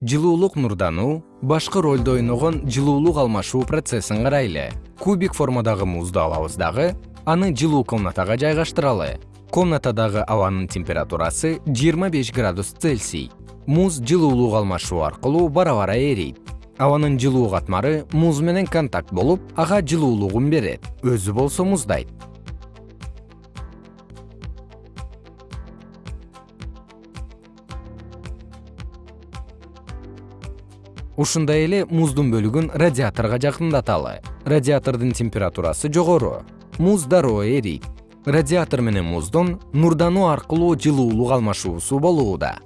жылуулук нурдануу башкы ролду ойногон жылуулук алмашуу процессин карайлы. Кубик формадагы музду алабыз дагы аны жылуу комнатага жайгаштыралы. Комнатадагы абанын температурасы жыйырма беш градус цельсий. Муз жылуулук алмашуу аркылуу бара бара эрийт. Абанын жылуу катмары муз менен контакт болуп ага жылуулугун берет. Өзү болсо муздайт ушундай эле муздун бөлүгүн радиаторго жакындаталы. Радиатордун температурасы жогору. Муз дароо эрийт радиатор менен муздун нурдануу аркылуу жылуулук алмашуусу болууда